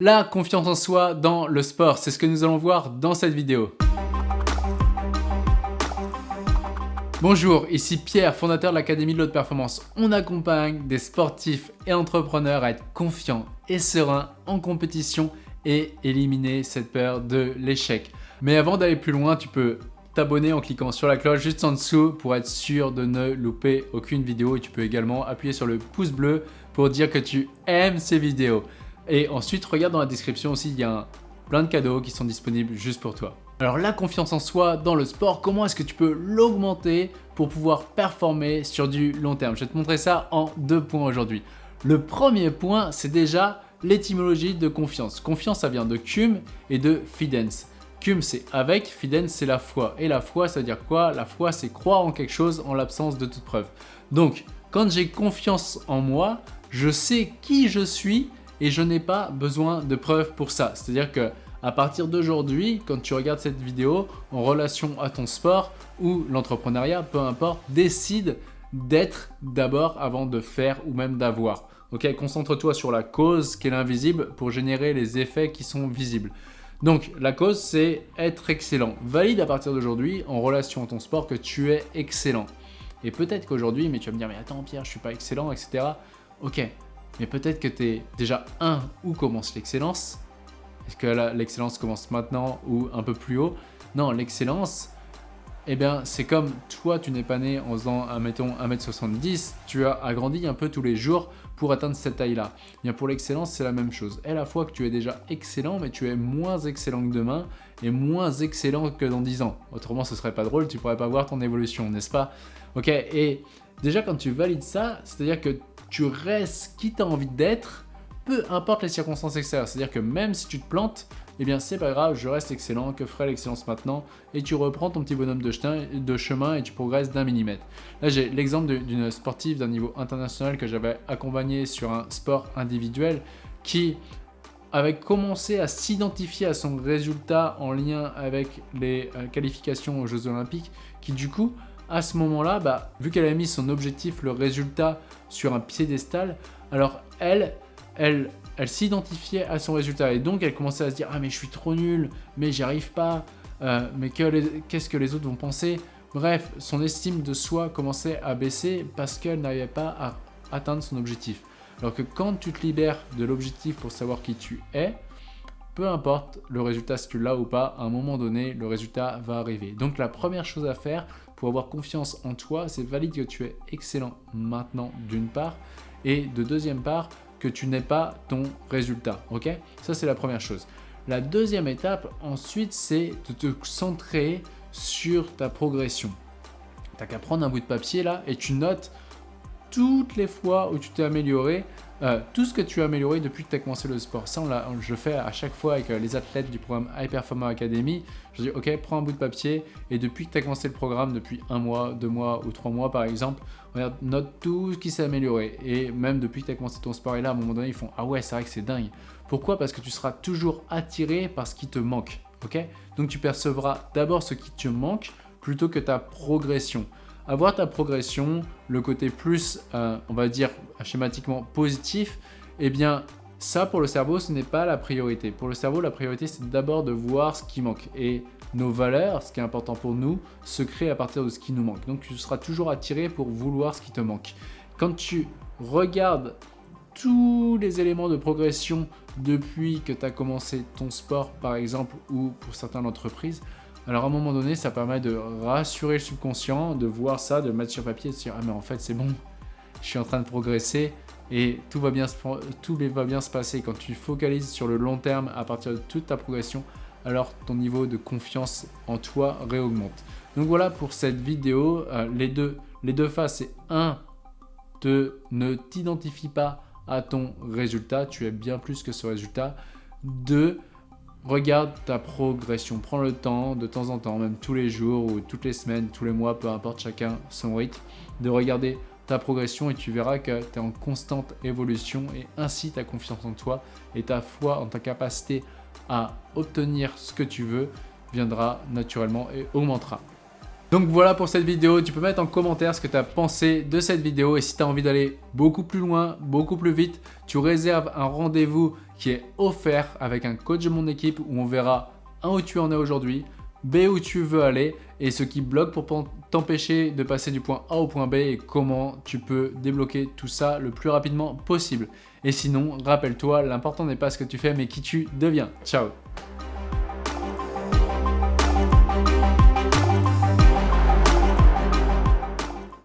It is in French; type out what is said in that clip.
La confiance en soi dans le sport, c'est ce que nous allons voir dans cette vidéo. Bonjour, ici Pierre, fondateur de l'Académie de l'Haute Performance. On accompagne des sportifs et entrepreneurs à être confiants et sereins en compétition et éliminer cette peur de l'échec. Mais avant d'aller plus loin, tu peux t'abonner en cliquant sur la cloche juste en dessous pour être sûr de ne louper aucune vidéo et tu peux également appuyer sur le pouce bleu pour dire que tu aimes ces vidéos. Et ensuite, regarde dans la description aussi, il y a plein de cadeaux qui sont disponibles juste pour toi. Alors la confiance en soi dans le sport, comment est-ce que tu peux l'augmenter pour pouvoir performer sur du long terme? Je vais te montrer ça en deux points aujourd'hui. Le premier point, c'est déjà l'étymologie de confiance. Confiance, ça vient de cum et de fidens. Cum, c'est avec, fidens, c'est la foi. Et la foi, ça veut dire quoi? La foi, c'est croire en quelque chose en l'absence de toute preuve. Donc, quand j'ai confiance en moi, je sais qui je suis et je n'ai pas besoin de preuves pour ça. C'est-à-dire que à partir d'aujourd'hui, quand tu regardes cette vidéo en relation à ton sport ou l'entrepreneuriat, peu importe, décide d'être d'abord avant de faire ou même d'avoir. Ok, concentre-toi sur la cause qui est l'invisible pour générer les effets qui sont visibles. Donc la cause c'est être excellent. Valide à partir d'aujourd'hui en relation à ton sport que tu es excellent. Et peut-être qu'aujourd'hui, mais tu vas me dire mais attends Pierre, je suis pas excellent, etc. Ok, mais peut-être que tu es déjà un où commence l'excellence. Est-ce que l'excellence commence maintenant ou un peu plus haut? Non, l'excellence, eh bien, c'est comme toi, tu n'es pas né en faisant, mettons, 1m70, tu as agrandi un peu tous les jours pour atteindre cette taille-là. Eh bien, pour l'excellence, c'est la même chose. Et à la fois que tu es déjà excellent, mais tu es moins excellent que demain et moins excellent que dans 10 ans. Autrement, ce serait pas drôle, tu pourrais pas voir ton évolution, n'est-ce pas? Ok, et déjà quand tu valides ça, c'est-à-dire que tu restes qui tu as envie d'être, peu importe les circonstances extérieures. C'est-à-dire que même si tu te plantes, eh bien c'est pas grave, je reste excellent, que ferait l'excellence maintenant Et tu reprends ton petit bonhomme de, chemin et tu progresses d'un millimètre. Là j'ai l'exemple d'une sportive d'un niveau international que j'avais accompagné sur un sport individuel qui avait commencé à s'identifier à son résultat en lien avec les euh, qualifications aux Jeux Olympiques, qui du coup à ce moment-là, bah, vu qu'elle a mis son objectif, le résultat, sur un piédestal, alors elle, s'identifiait à son résultat et donc elle commençait à se dire « Ah mais je suis trop nul, mais j'y arrive pas, euh, mais qu'est-ce que les autres vont penser ?» Bref, son estime de soi commençait à baisser parce qu'elle n'arrivait pas à atteindre son objectif. Alors que quand tu te libères de l'objectif pour savoir qui tu es, peu importe le résultat, si tu l'as ou pas, à un moment donné, le résultat va arriver. Donc la première chose à faire pour avoir confiance en toi, c'est valide que tu es excellent maintenant d'une part, et de deuxième part, que tu n'es pas ton résultat. Ok? Ça, c'est la première chose. La deuxième étape, ensuite, c'est de te centrer sur ta progression. Tu n'as qu'à prendre un bout de papier là et tu notes toutes les fois où tu t'es amélioré euh, tout ce que tu as amélioré depuis que tu as commencé le sport, ça on je fais à chaque fois avec euh, les athlètes du programme High Performer Academy. Je dis ok, prends un bout de papier et depuis que tu as commencé le programme, depuis un mois, deux mois ou trois mois par exemple, note tout ce qui s'est amélioré. Et même depuis que tu as commencé ton sport et là, à un moment donné, ils font ah ouais, c'est vrai que c'est dingue. Pourquoi? Parce que tu seras toujours attiré par ce qui te manque. ok? Donc tu percevras d'abord ce qui te manque plutôt que ta progression avoir ta progression, le côté plus, euh, on va dire schématiquement positif, eh bien ça pour le cerveau ce n'est pas la priorité. Pour le cerveau la priorité c'est d'abord de voir ce qui manque et nos valeurs, ce qui est important pour nous, se créent à partir de ce qui nous manque. Donc tu seras toujours attiré pour vouloir ce qui te manque. Quand tu regardes tous les éléments de progression depuis que tu as commencé ton sport par exemple ou pour certaines entreprises, alors à un moment donné, ça permet de rassurer le subconscient, de voir ça, de le mettre sur papier de se dire « Ah mais en fait c'est bon, je suis en train de progresser et tout va, bien se, tout va bien se passer. » Quand tu focalises sur le long terme à partir de toute ta progression, alors ton niveau de confiance en toi réaugmente. Donc voilà pour cette vidéo. Euh, les, deux, les deux phases, c'est un, de ne t'identifie pas à ton résultat, tu es bien plus que ce résultat. Deux, Regarde ta progression, prends le temps de temps en temps, même tous les jours ou toutes les semaines, tous les mois, peu importe chacun son rythme, de regarder ta progression et tu verras que tu es en constante évolution et ainsi ta confiance en toi et ta foi en ta capacité à obtenir ce que tu veux viendra naturellement et augmentera. Donc voilà pour cette vidéo, tu peux mettre en commentaire ce que tu as pensé de cette vidéo et si tu as envie d'aller beaucoup plus loin, beaucoup plus vite, tu réserves un rendez-vous qui est offert avec un coach de mon équipe où on verra un où tu en es aujourd'hui, B où tu veux aller et ce qui bloque pour t'empêcher de passer du point A au point B et comment tu peux débloquer tout ça le plus rapidement possible. Et sinon, rappelle-toi, l'important n'est pas ce que tu fais mais qui tu deviens. Ciao